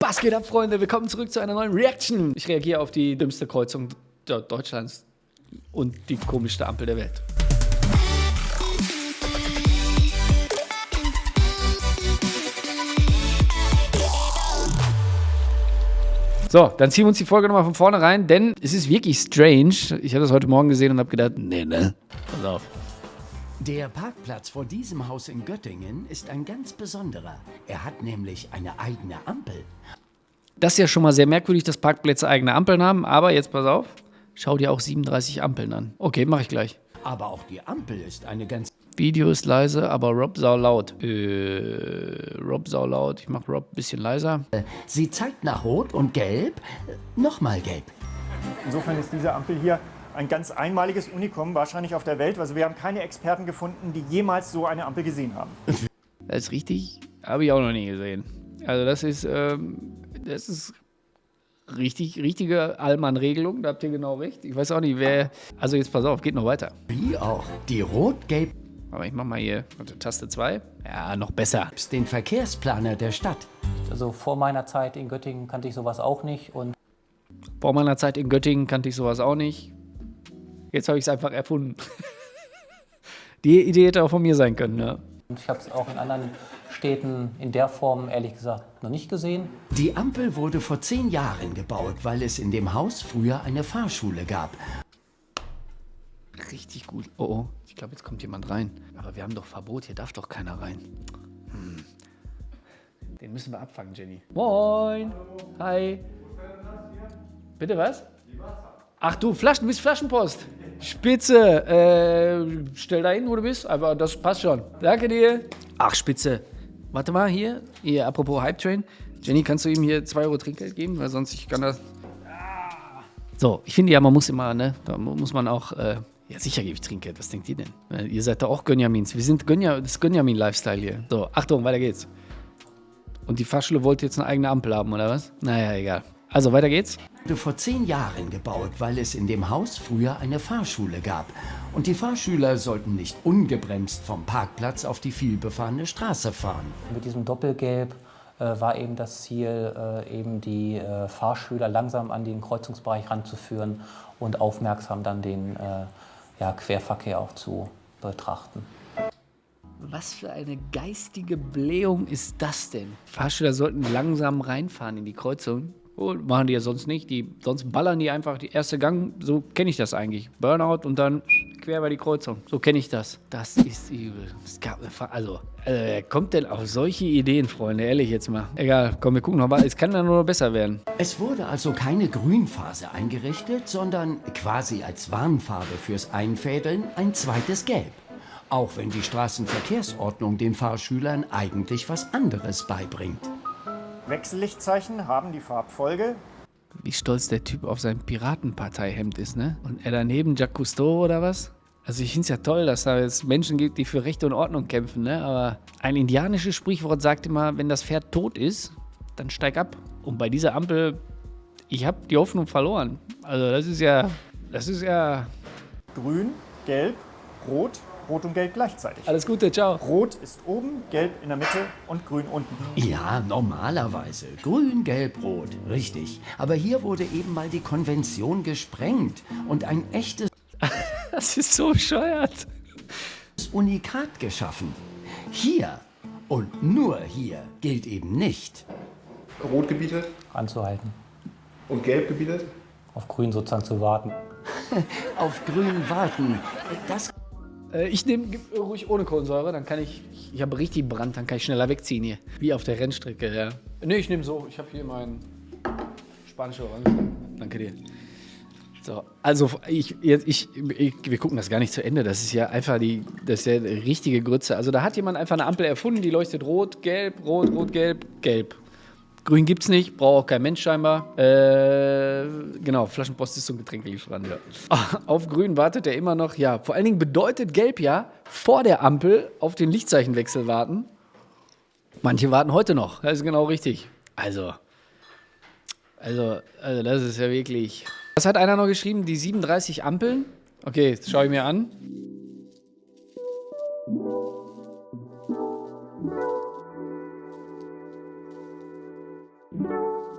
Was geht ab, Freunde? Willkommen zurück zu einer neuen Reaction. Ich reagiere auf die dümmste Kreuzung Deutschlands und die komischste Ampel der Welt. So, dann ziehen wir uns die Folge nochmal von vorne rein, denn es ist wirklich strange. Ich habe das heute Morgen gesehen und habe gedacht, nee, ne? Pass auf. Der Parkplatz vor diesem Haus in Göttingen ist ein ganz besonderer. Er hat nämlich eine eigene Ampel. Das ist ja schon mal sehr merkwürdig, dass Parkplätze eigene Ampeln haben, aber jetzt pass auf, schau dir auch 37 Ampeln an. Okay, mache ich gleich. Aber auch die Ampel ist eine ganz... Video ist leise, aber Rob sau laut. Äh, Rob sau laut. Ich mache Rob ein bisschen leiser. Sie zeigt nach Rot und Gelb, nochmal Gelb. Insofern ist diese Ampel hier ein ganz einmaliges Unikum wahrscheinlich auf der Welt. Also wir haben keine Experten gefunden, die jemals so eine Ampel gesehen haben. Das ist richtig, habe ich auch noch nie gesehen. Also das ist, ähm, das ist richtig, richtige Allmann-Regelung, da habt ihr genau recht. Ich weiß auch nicht, wer, also jetzt pass auf, geht noch weiter. Wie auch die Rot-Gelb aber ich mach mal hier Taste 2. Ja, noch besser. Den Verkehrsplaner der Stadt. Also vor meiner Zeit in Göttingen kannte ich sowas auch nicht. Und vor meiner Zeit in Göttingen kannte ich sowas auch nicht. Jetzt habe ich es einfach erfunden. Die Idee hätte auch von mir sein können, ja. Und ich habe es auch in anderen Städten in der Form ehrlich gesagt noch nicht gesehen. Die Ampel wurde vor zehn Jahren gebaut, weil es in dem Haus früher eine Fahrschule gab. Richtig gut. Oh, oh. Ich glaube, jetzt kommt jemand rein. Aber wir haben doch Verbot, hier darf doch keiner rein. Hm. Den müssen wir abfangen, Jenny. Moin. Hi. Bitte was? Ach du, Flaschen, du bist Flaschenpost. Spitze. Äh, stell da hin, wo du bist. Aber das passt schon. Danke dir. Ach, Spitze. Warte mal, hier. Hier, apropos Hype Train. Jenny, kannst du ihm hier 2 Euro Trinkgeld geben? Weil sonst ich kann das... So, ich finde ja, man muss immer, ne, da muss man auch, äh, ja sicher gebe ich Trinkgeld, was denkt ihr denn? Äh, ihr seid da auch Gönjamins, wir sind Gönja, das Gönjamin-Lifestyle hier. So, Achtung, weiter geht's. Und die Fahrschule wollte jetzt eine eigene Ampel haben, oder was? Naja, egal. Also, weiter geht's. Wurde vor zehn Jahren gebaut, weil es in dem Haus früher eine Fahrschule gab. Und die Fahrschüler sollten nicht ungebremst vom Parkplatz auf die vielbefahrene Straße fahren. Mit diesem Doppelgelb äh, war eben das Ziel, äh, eben die äh, Fahrschüler langsam an den Kreuzungsbereich ranzuführen und aufmerksam dann den äh, ja, Querverkehr auch zu betrachten. Was für eine geistige Blähung ist das denn? Fahrschüler sollten langsam reinfahren in die Kreuzung. Oh, machen die ja sonst nicht. Die, sonst ballern die einfach die erste Gang. So kenne ich das eigentlich. Burnout und dann quer bei die Kreuzung. So kenne ich das. Das ist übel. Das gab, also, also, wer kommt denn auf solche Ideen, Freunde? Ehrlich jetzt mal. Egal, komm, wir gucken nochmal. Es kann dann nur noch besser werden. Es wurde also keine Grünphase eingerichtet, sondern quasi als Warnfarbe fürs Einfädeln ein zweites Gelb. Auch wenn die Straßenverkehrsordnung den Fahrschülern eigentlich was anderes beibringt. Wechsellichtzeichen haben die Farbfolge. Wie stolz der Typ auf sein Piratenparteihemd ist, ne? Und er daneben Jacques Cousteau oder was? Also ich finde es ja toll, dass da jetzt Menschen gibt, die für Recht und Ordnung kämpfen, ne? Aber ein indianisches Sprichwort sagt immer, wenn das Pferd tot ist, dann steig ab. Und bei dieser Ampel, ich habe die Hoffnung verloren. Also das ist ja, das ist ja... Grün, Gelb, Rot, Rot und Gelb gleichzeitig. Alles Gute, ciao. Rot ist oben, Gelb in der Mitte und Grün unten. Ja, normalerweise. Grün, Gelb, Rot. Richtig. Aber hier wurde eben mal die Konvention gesprengt und ein echtes das ist so bescheuert. Unikat geschaffen. Hier und nur hier gilt eben nicht. Rot gebietet? Anzuhalten. Und gelb gebietet? Auf grün sozusagen zu warten. Auf grün warten. Das äh, ich nehme ruhig ohne Kohlensäure, dann kann ich, ich habe richtig Brand, dann kann ich schneller wegziehen hier. Wie auf der Rennstrecke, ja. Ne, ich nehme so, ich habe hier meinen spanischen Orange. Danke dir. So, also ich, ich, ich, wir gucken das gar nicht zu Ende. Das ist ja einfach die, das ist ja die richtige Grütze. Also da hat jemand einfach eine Ampel erfunden, die leuchtet rot, gelb, rot, rot, gelb, gelb. Grün gibt es nicht, braucht auch kein Mensch scheinbar. Äh, genau, Flaschenpost ist so ein Getränkelieferant, ja. Auf grün wartet er immer noch, ja. Vor allen Dingen bedeutet gelb ja, vor der Ampel auf den Lichtzeichenwechsel warten. Manche warten heute noch, das ist genau richtig. Also, also, also das ist ja wirklich... Was hat einer noch geschrieben? Die 37 Ampeln? Okay, das schaue ich mir an.